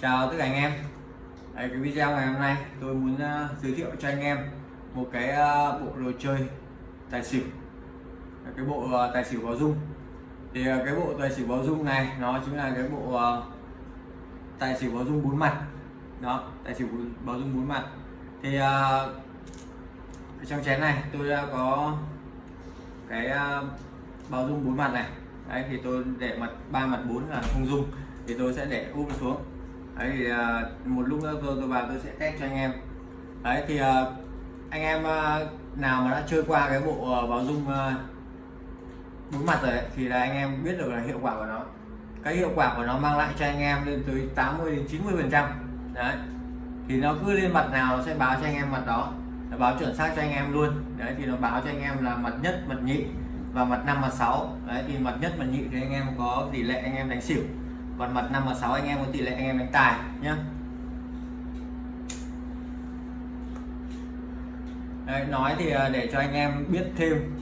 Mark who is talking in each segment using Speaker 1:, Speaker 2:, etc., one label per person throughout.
Speaker 1: chào tất cả anh em. Đấy, cái video ngày hôm nay tôi muốn uh, giới thiệu cho anh em một cái uh, bộ đồ chơi tài xỉu. Cái bộ uh, tài xỉu báo dung. Thì uh, cái bộ tài xỉu báo dung này nó chính là cái bộ uh, tài xỉu báo dung bốn mặt. Đó tài xỉu báo dung bốn mặt. Thì uh, trong chén này tôi đã có cái uh, báo dung bốn mặt này. Đấy thì tôi để mặt ba mặt bốn là không dung. Thì tôi sẽ để úp xuống đấy thì uh, một lúc nữa tôi tôi vào tôi sẽ test cho anh em. Đấy thì uh, anh em uh, nào mà đã chơi qua cái bộ uh, báo dung bốn mặt rồi thì là anh em biết được là hiệu quả của nó. Cái hiệu quả của nó mang lại cho anh em lên tới 80 đến 90 phần trăm. Đấy. Thì nó cứ lên mặt nào nó sẽ báo cho anh em mặt đó. Nó báo chuẩn xác cho anh em luôn. Đấy thì nó báo cho anh em là mặt nhất mặt nhị và mặt 5 mặt 6 đấy thì mặt nhất mặt nhị thì anh em có tỷ lệ anh em đánh xỉu còn mặt 5 và 6 anh em có tỷ lệ anh em đánh tài nhé. Đấy, nói thì à, để cho anh em biết thêm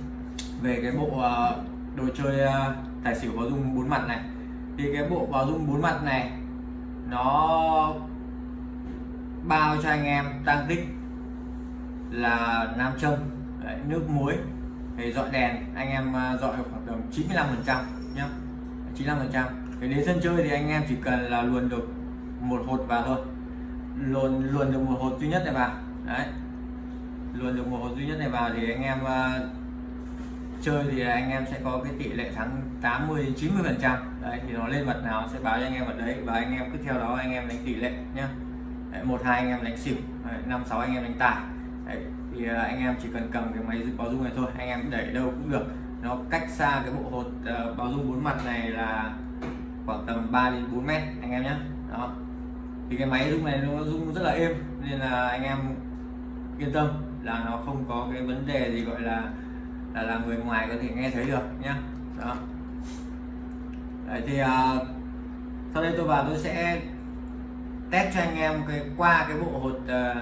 Speaker 1: về cái bộ à, đồ chơi à, tài xỉu báo dung bốn mặt này. Thì cái bộ báo dung bốn mặt này nó bao cho anh em tăng tích là nam châm Đấy, nước muối thì dọi đèn anh em dọi khoảng tầm 95 phần trăm nhé 95 phần trăm thì đến sân chơi thì anh em chỉ cần là luồn được một hột vào thôi. Luồn luồn được một hột duy nhất này vào. Đấy. Luồn được một hột duy nhất này vào thì anh em uh, chơi thì anh em sẽ có cái tỷ lệ thắng 80 90 phần trăm. Đấy thì nó lên mặt nào sẽ báo cho anh em ở đấy và anh em cứ theo đó anh em đánh tỷ lệ nhá. Một hai anh em đánh xỉu năm sáu anh em đánh tài. Đấy, thì uh, anh em chỉ cần cầm cái máy báo dung này thôi anh em đẩy đâu cũng được. Nó cách xa cái bộ hột uh, báo dung bốn mặt này là khoảng tầm 3 đến 4 mét anh em nhé. Đó. Thì cái máy rung này nó rung rất là êm nên là anh em yên tâm là nó không có cái vấn đề gì gọi là là, là người ngoài có thể nghe thấy được nhé, đó. Đấy, thì à, sau đây tôi vào tôi sẽ test cho anh em cái qua cái bộ hột à,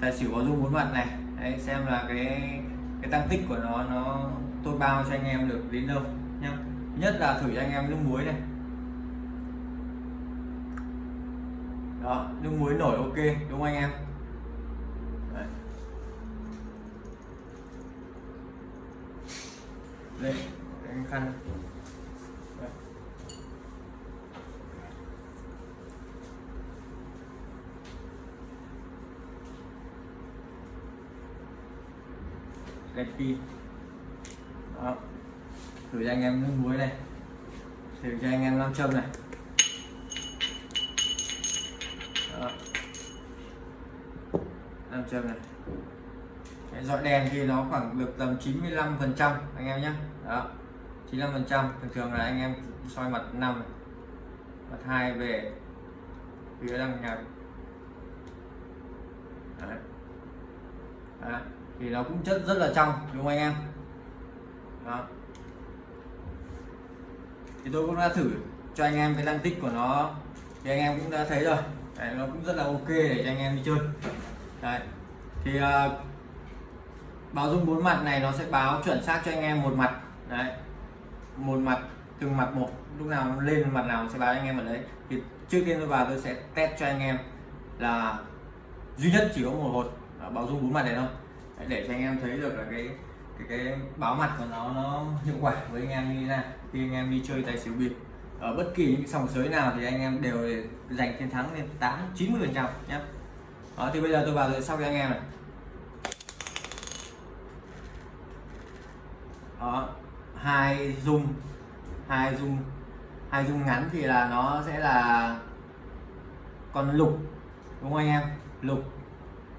Speaker 1: tài xỉu có dung bốn mặt này. Đấy, xem là cái cái tăng tích của nó nó tôi bao cho anh em được đến đâu nhá nhất là thử cho anh em nước muối này. Đó nước muối nổi ok, đúng không anh em? Đấy. đây anh khăn. Đấy. pin đó. Thử cho anh em nước muối này. Thử cho anh em nam châm này đó nam châm này. Cái dọi đèn thì nó khoảng được tầm 95 phần trăm anh em nhé. Đó 95 phần trăm. Thường thường là anh em soi mặt 5 mặt hai về phía đằng nhà. Đấy. Đấy. thì nó cũng chất rất là trong đúng không anh em? Đó. Thì tôi cũng đã thử cho anh em cái tăng tích của nó thì anh em cũng đã thấy rồi. Đấy, nó cũng rất là ok để cho anh em đi chơi đấy. Thì uh, báo dung bốn mặt này nó sẽ báo chuẩn xác cho anh em một mặt. Đấy. Một mặt từng mặt một lúc nào nó lên mặt nào sẽ báo anh em ở đấy. Thì trước tiên tôi vào tôi sẽ test cho anh em là duy nhất chỉ có một hột báo dung bốn mặt này thôi. Để cho anh em thấy được là cái cái cái báo mặt của nó nó hiệu quả với anh em như thế nào khi anh em đi chơi tài xỉu bịp. Ở bất kỳ những sòng sới nào thì anh em đều giành chiến thắng lên 8 90 phần trăm nhé đó thì bây giờ tôi vào tôi sau cho anh em này đó ờ, hai dung hai dung hai dung ngắn thì là nó sẽ là con lục, đúng không anh em? Lục.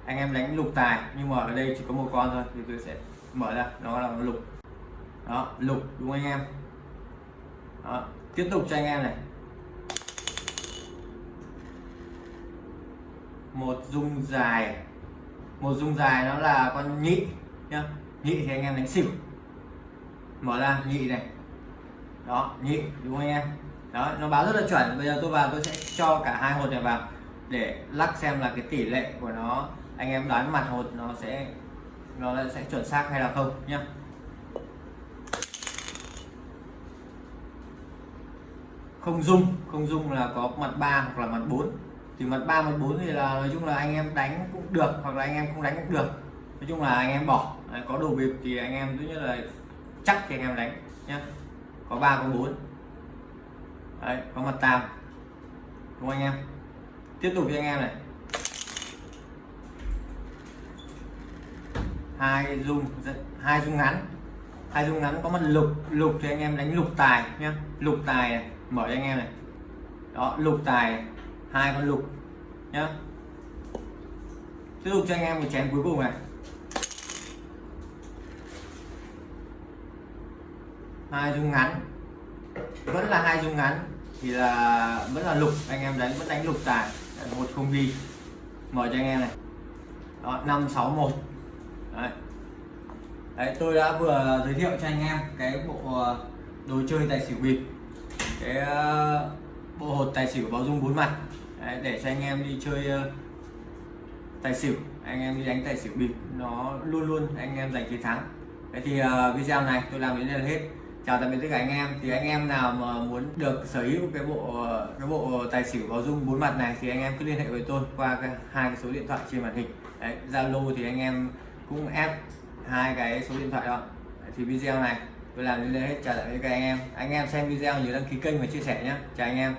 Speaker 1: Anh em đánh lục tài, nhưng mà ở đây chỉ có một con thôi, thì tôi sẽ mở ra, nó là lục. Đó, lục, đúng không anh em? Đó. tiếp tục cho anh em này. Một dung dài. Một dung dài nó là con nhị nhá. Nhị thì anh em đánh xỉu. Mở ra, nhị này. Đó, nhị, đúng không anh em? Đó, nó báo rất là chuẩn. Bây giờ tôi vào, tôi sẽ cho cả hai hột này vào để lắc xem là cái tỷ lệ của nó, anh em đoán mặt hột nó sẽ nó sẽ chuẩn xác hay là không nhá. Không dung không dung là có mặt 3 hoặc là mặt 4 thì mặt ba mặt bốn thì là nói chung là anh em đánh cũng được hoặc là anh em không đánh cũng được. Nói chung là anh em bỏ. Đấy, có đồ bịp thì anh em thứ nhất là chắc thì anh em đánh nhé có ba có bốn. Đấy, có mặt tam đúng không anh em? Tiếp tục cho anh em này. Hai dung dạ, hai dung ngắn. Hai dung ngắn có mặt lục. Lục thì anh em đánh lục tài nhé lục tài này. mở cho anh em này. Đó lục tài này hai con lục, nhá. Tiếp tục cho anh em một chén cuối cùng này. Hai dung ngắn. Vẫn là hai dung ngắn, thì là vẫn là lục. Anh em đánh, vẫn đánh lục tài. Một không đi. Mở cho anh em này. Đó, năm, sáu, một. Đấy. Đấy, tôi đã vừa giới thiệu cho anh em cái bộ ờ, đồ chơi tài xỉu bịp. Cái ờ, bộ hột tài xỉu báo dung bốn mặt. Đấy, để cho anh em đi chơi ờ, tài xỉu. Anh em đi đánh tài xỉu bịp nó luôn luôn anh em giành chiến thắng. Thế thì uh, video này tôi làm đến đây là hết. Chào tạm biệt tất cả anh em. Thì anh em nào mà muốn được sở hữu cái bộ ờ, cái bộ tài xỉu báo dung bốn mặt này thì anh em cứ liên hệ với tôi qua cái, hai cái số điện thoại trên màn hình. Đấy zalo thì anh em cũng ép hai cái số điện thoại đó. Đấy, thì video này tôi làm đến đây hết. Chào tạm biệt các anh em. Anh em xem video nhớ đăng ký kênh và chia sẻ nhé chào anh em.